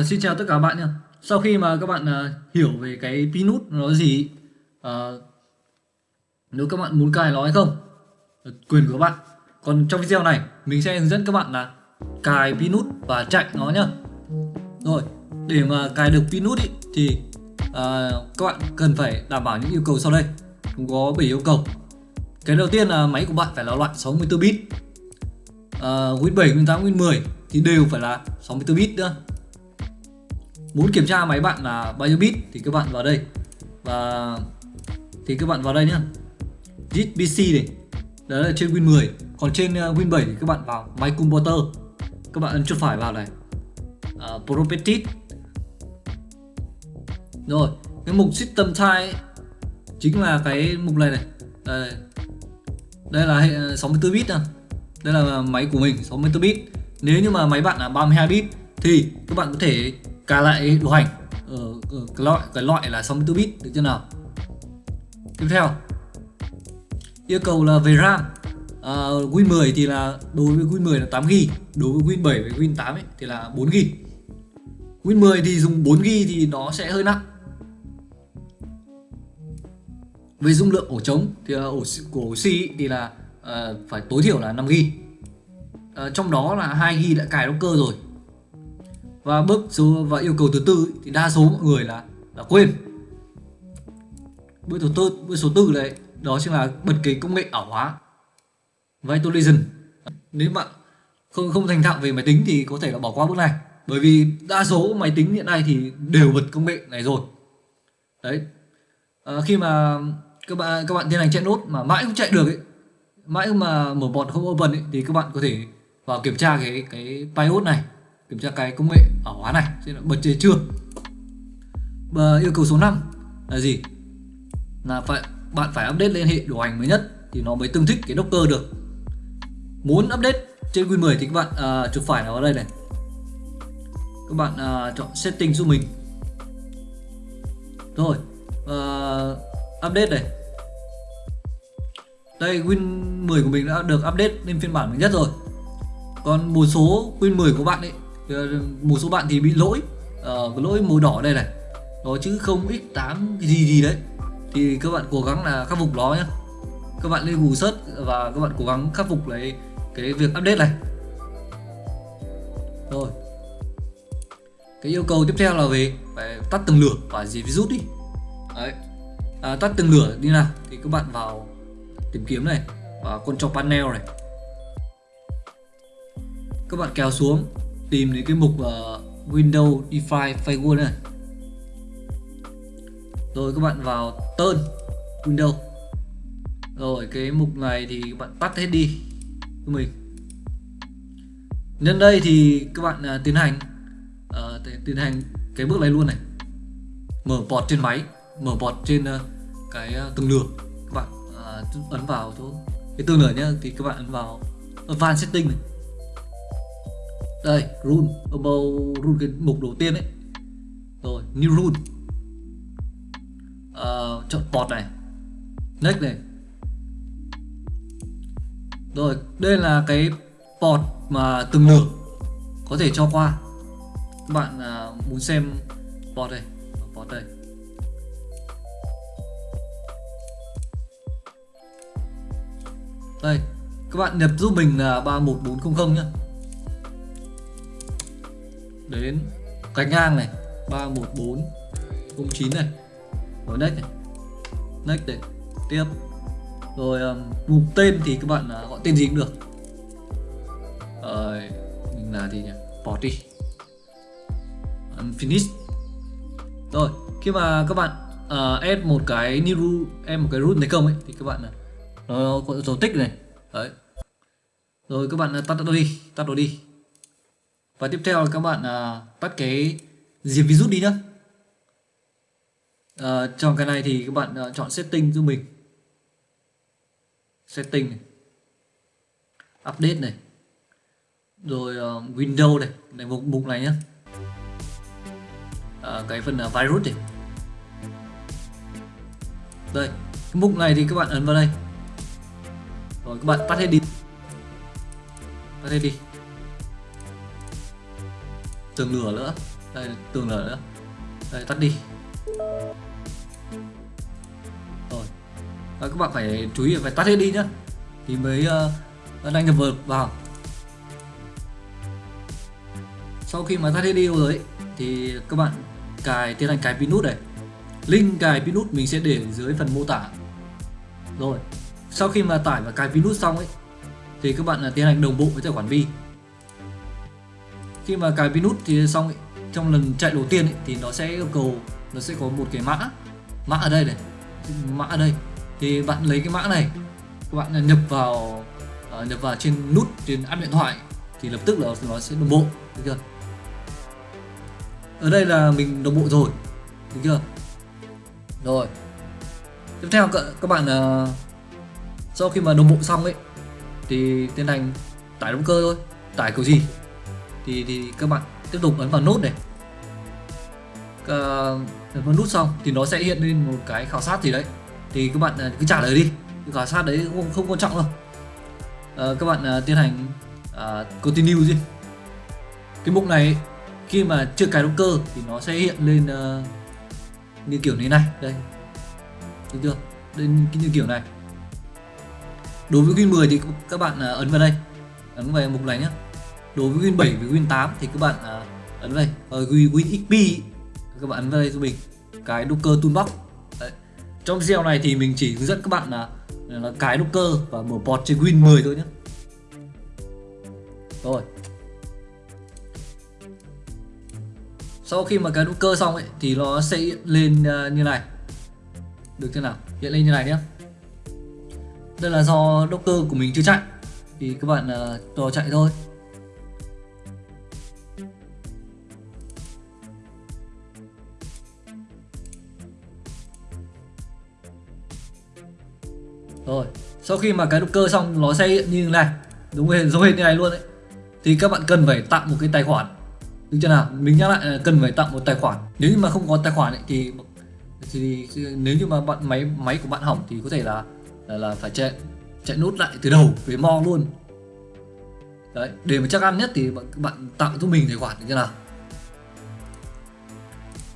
uh, xin chào tất cả các bạn nha. Sau khi mà các bạn uh, hiểu về cái Pinút nó gì, uh, nếu các bạn muốn cài nó hay không, quyền của các bạn. Còn trong video này mình sẽ hướng dẫn các bạn là cài Pinút và chạy nó nhá. Rồi, để mà cài được Pinút ý, thì uh, các bạn cần phải đảm bảo những yêu cầu sau đây. Cũng có 7 yêu cầu. Cái đầu tiên là máy của bạn phải là loại 64 bit. Uh, Win 7, Win 8, Win 10 thì đều phải là 64 bit nữa muốn kiểm tra máy bạn là bao nhiêu bit thì các bạn vào đây. Và thì các bạn vào đây nhé git pc này. Đó là trên win 10 còn trên ờ, win 7 thì các bạn vào máy computer các bạn ấn chuột phải vào này. À, uh, properties rồi cái mục system type chính là cái mục này này. Đây, đây. Là hệ ờ, 64 bit nè đây là máy của mình 64 bit. Nếu như mà máy bạn là 32 bit thì các bạn có thể cả lại đồ hành. Ở, ở cái loại cái loại là 64 bit được chưa nào? Tiếp theo. Yêu cầu là về RAM. Uh, Win 10 thì là đối với Win 10 là 8 GB đối với Win 7 với Win 8 ấy, thì là 4 GB Win 10 thì dùng 4 GB thì nó sẽ hơi nặng. Về dung lượng ổ trống thì ổ của ổ C thì là uh, phải tối thiểu là 5 GB uh, trong đó là 2 GB đã cài động cơ rồi và bước số và yêu cầu thứ tư thì đa số mọi người là là quên. Bước thứ tư bước số tư đấy đó chính là bật cái công nghệ ảo hóa. Vitalization. Nếu bạn không không thành thạo về máy tính thì có thể là bỏ qua bước này. Bởi vì đa số máy tính hiện nay thì đều bật công nghệ này rồi. Đấy. À, khi mà các bạn các bạn tiến hành chạy nốt mà mãi không chạy được ấy mãi mà mở bọt không open ấy, thì các bạn có thể vào kiểm tra cái cái BIOS này kiểm tra cái công nghệ ở hóa này xem là bật chế chưa? Và yêu cầu số 5 là gì? Là phải bạn phải update lên hệ điều hành mới nhất thì nó mới tương thích cái Docker được. Muốn update trên Win 10 thì các bạn uh, chuột phải vào đây này. Các bạn uh, chọn setting giúp mình. Rồi uh, update này. Đây Win 10 của mình đã được update lên phiên bản mới nhất rồi. Còn một số Win 10 của bạn ấy một số bạn thì bị lỗi. Uh, lỗi màu đỏ đây này. Nó chứ không x8 gì gì đấy. Thì các bạn cố gắng là khắc phục nó nhé. Các bạn lên Google search và các bạn cố gắng khắc phục lấy cái việc update này. Rồi. Cái yêu cầu tiếp theo là về phải tắt từng lửa và gì virus đi. Đấy. À, tắt từng lửa đi nào. Thì các bạn vào tìm kiếm này và control panel này. Các bạn kéo xuống tìm đến cái mục uh, Windows Define Firewall này. Rồi các bạn vào tên Windows. Rồi cái mục này thì các bạn tắt hết đi cho mình. Nhân đây thì các bạn uh, tiến hành uh, tiến hành cái bước này luôn này. Mở port trên máy mở port trên uh, cái uh, tường lửa. Các bạn uh, ấn vào chỗ cái tường lửa nhá thì các bạn ấn vào advanced setting này đây rule about rule cái mục đầu tiên ấy. Rồi new rule uh, ờ, chọn port này. Next này. Rồi đây là cái port mà từng lượt có thể cho qua. Các bạn uh, muốn xem port đây. Port đây. Đây các bạn nhập giúp mình là 31400 nhé đến gạch ngang này 31409 này rồi next này. Next này tiếp. Rồi um, mục tên thì các bạn uh, gọi tên gì cũng được. Rồi mình là gì nhỉ? Party đi finish rồi khi mà các bạn uh, add một cái new em một cái root này công ấy thì các bạn uh, nó có dấu tích này. Đấy. Rồi các bạn tắt nó đi tắt nó đi và tiếp theo là các bạn uh, tắt cái diệt virus đi nhá. Uh, trong cái này thì các bạn uh, chọn setting giúp mình. Setting này. Update này. Rồi uh, window này. Này mục mục này nhá. Uh, cái phần uh, virus này. Đây. Cái mục này thì các bạn ấn vào đây. Rồi các bạn tắt hết đi. Tắt hết đi tường lửa nữa. Đây tường lửa nữa. Đây tắt đi. Rồi. Và các bạn phải chú ý phải tắt hết đi nhá. Thì mới uh, đăng nhập vào. Sau khi mà tắt hết đi rồi ấy, thì các bạn cài tiến hành cài Pinút này. Link cài Pinút mình sẽ để dưới phần mô tả. Rồi. Sau khi mà tải và cài Pinút xong ấy thì các bạn ờ, tiến hành đồng bộ với tài khoản Vi khi mà cài Pinút thì xong ấy, trong lần chạy đầu tiên ấy, thì nó sẽ yêu cầu nó sẽ có một cái mã mã ở đây này mã ở đây. Thì bạn lấy cái mã này các bạn nhập vào uh, nhập vào trên nút trên app điện thoại thì lập tức là nó sẽ đồng bộ được chưa? Ở đây là mình đồng bộ rồi được chưa? Rồi. Tiếp theo các, các bạn uh, sau khi mà đồng bộ xong ấy thì tiến hành tải động cơ thôi. Tải kiểu gì? Thì thì các bạn tiếp tục ấn vào nút này. Ờ, ấn vào nút xong thì nó sẽ hiện lên một cái khảo sát gì đấy. Thì các bạn à, cứ trả lời đi. Cái khảo sát đấy không không quan trọng đâu. À, các bạn à, tiến hành à, continue đi. Cái mục này khi mà chưa cài động cơ thì nó sẽ hiện lên uh, như kiểu này này. Đây. Được chưa? Đây như kiểu này. Đối với Win 10 thì các bạn uh, ấn vào đây. Ấn vào mục này nhé đối với Win 7 với Win 8 thì các bạn uh, ấn vào đây. Ờ, Ở Win, Win XP các bạn ấn vào đây cho mình. Cái Docker Toolbox. Đấy. trong video này thì mình chỉ hướng dẫn các bạn là, là cái Docker và mở port trên Win 10 thôi nhé. Rồi. Sau khi mà cái docker cơ xong ấy thì nó sẽ hiện lên uh, như này. Được chưa nào? Hiện lên như này nhé. Đây là do Docker của mình chưa chạy. Thì các bạn à, uh, cho chạy thôi. Sau khi mà cái động cơ xong nó sẽ hiện như này. Đúng rồi giống hệt như này luôn đấy. Thì các bạn cần phải tạo một cái tài khoản. Được chưa nào? Mình nhắc lại là cần phải tạo một tài khoản. Nếu như mà không có tài khoản ấy, thì thì nếu như mà bạn máy máy của bạn hỏng thì có thể là là, là phải chạy chạy nút lại từ đầu về mo luôn. Đấy để mà chắc ăn nhất thì bạn, bạn tạo cho mình tài khoản được chưa nào?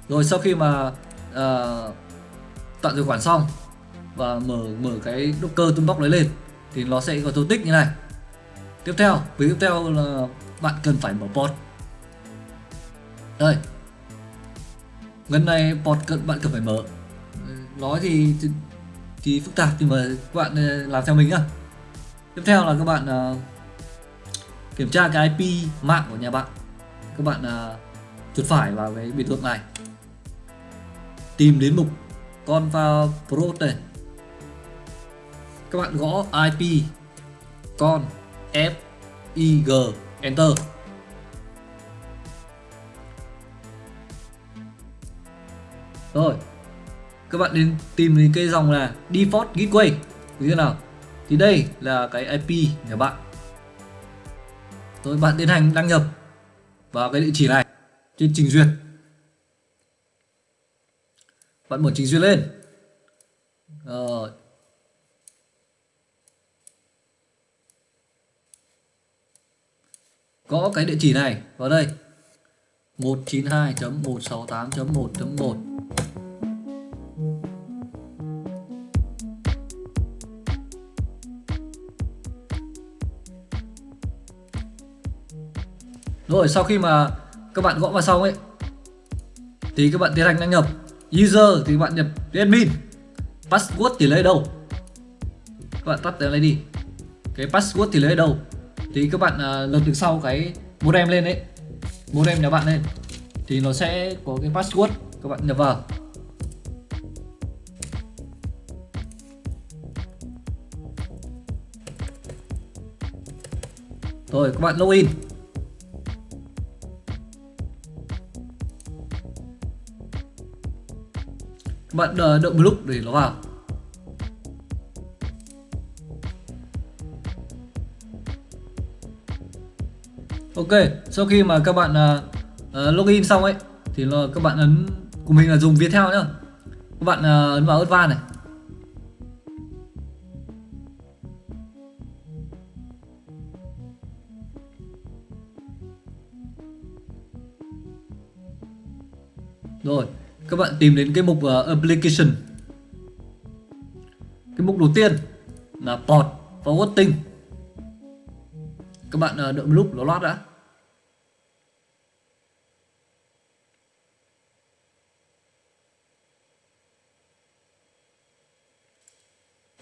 Rồi sau khi mà ờ, uh, tạo tài khoản xong và mở mở cái động cơ tung toolbox đấy lên thì nó sẽ có dấu tích như này. Tiếp theo với tiếp theo là bạn cần phải mở port. Đây. Gần này port cần bạn cần phải mở. Nói thì, thì thì phức tạp nhưng mà các bạn ờ, làm theo mình nhá. Tiếp theo là các bạn uh, kiểm tra cái IP mạng của nhà bạn. Các bạn uh, chuột phải vào cái biểu tượng này. Tìm đến mục con vào pro này các bạn gõ IP con, F, I, G, enter. Rồi, các bạn nên tìm đến cái dòng là default gateway, như thế nào? Thì đây là cái IP nhà bạn. Rồi, bạn tiến hành đăng nhập vào cái địa chỉ này trên trình duyệt. Bạn mở trình duyệt lên. Rồi gõ cái địa chỉ này, vào đây. 192.168.1.1 Rồi, sau khi mà các bạn gõ vào xong ấy, thì các bạn tiến hành đăng nhập. User thì bạn nhập admin. Password thì lấy đâu? Các bạn tắt cái này đi. Cái password thì lấy đâu? Thì các bạn uh, lật được sau cái modem lên đấy modem nhà bạn lên thì nó sẽ có cái password. Các bạn nhập vào. Rồi các bạn login. Các bạn ờ, đợi một lúc để nó vào. Ok, sau khi mà các bạn uh, login xong ấy thì là các bạn ấn của mình là dùng Viettel nhá. Các bạn uh, ấn vào Advanced này. rồi các bạn tìm đến cái mục uh, application cái mục đầu tiên là port forwarding các bạn uh, đợi một lúc nó loát đã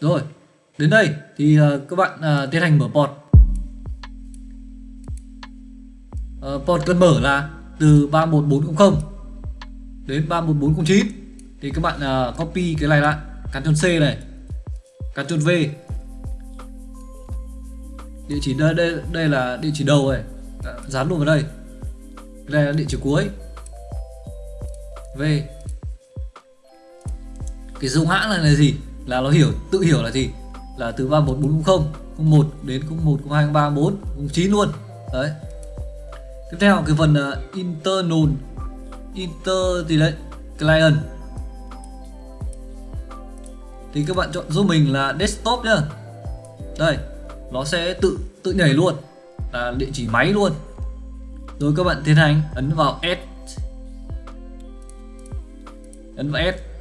rồi đến đây thì uh, các bạn uh, tiến hành mở port. Uh, port cần mở là từ 31400 đến 31409 thì các bạn uh, copy cái này lại Ctrl C này Ctrl V. Địa chỉ đây đây đây là địa chỉ đầu này. Dán luôn vào đây. Này là địa chỉ cuối. V. Cái dung hãng này là gì? Là nó hiểu tự hiểu là gì? Là từ 31440 01 đến 01 02 03 4 09 luôn. Đấy. Tiếp theo cái phần uh, internal inter gì đấy client. Thì các bạn chọn giúp mình là desktop nhá. Đây nó sẽ tự tự nhảy luôn là địa chỉ máy luôn. Rồi các bạn tiến hành ấn vào S ấn vào S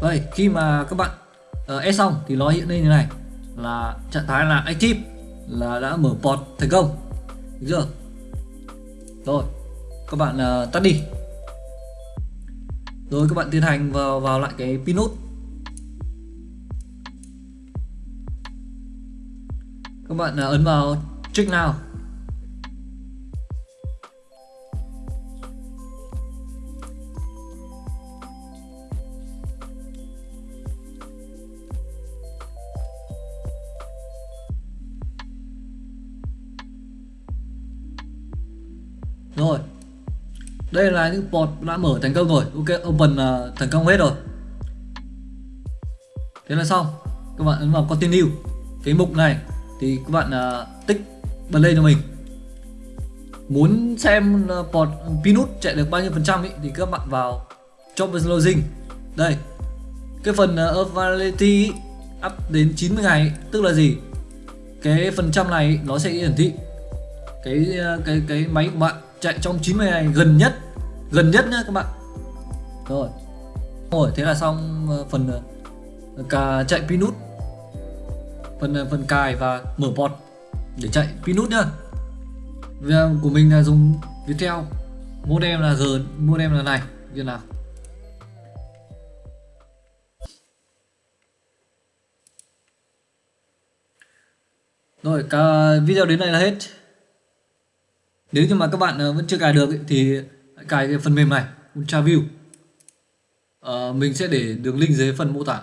Vậy khi mà các bạn ờ, uh, S xong thì nó hiện lên như này. Là trạng thái là active là đã mở port thành công. Được chưa? Rồi các bạn uh, tắt đi. Rồi các bạn tiến hành vào vào lại cái pin nút. Các bạn uh, ấn vào check now. Đây là những port đã mở thành công rồi. Ok open uh, thành công hết rồi. Thế là xong. Các bạn ấn vào continue. Cái mục này thì các bạn uh, tích bật lên cho mình. Muốn xem uh, port pinut chạy được bao nhiêu phần trăm ý, thì các bạn vào job login đây. Cái phần uh, Availability up đến 90 ngày tức là gì? Cái phần trăm này nó sẽ hiển thị. Cái cái cái máy của bạn chạy trong 90 ngày gần nhất gần nhất nhá các bạn. Rồi. Rồi, thế là xong ờ, phần ờ, cả chạy pinút phần ờ, phần cài và mở port để chạy pinút nhá. Video của mình là dùng Viettel. Modem là G, modem là này, như nào? Rồi, cả video đến đây là hết nếu như mà các bạn ờ, vẫn chưa cài được thì cài cái phần mềm này UltraView à, ờ, mình sẽ để đường link dưới phần mô tả.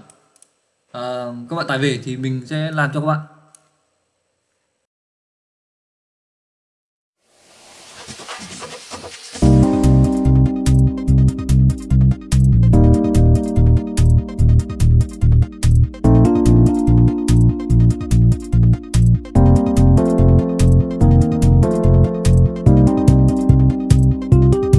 À, các bạn tải về thì mình sẽ làm cho các bạn.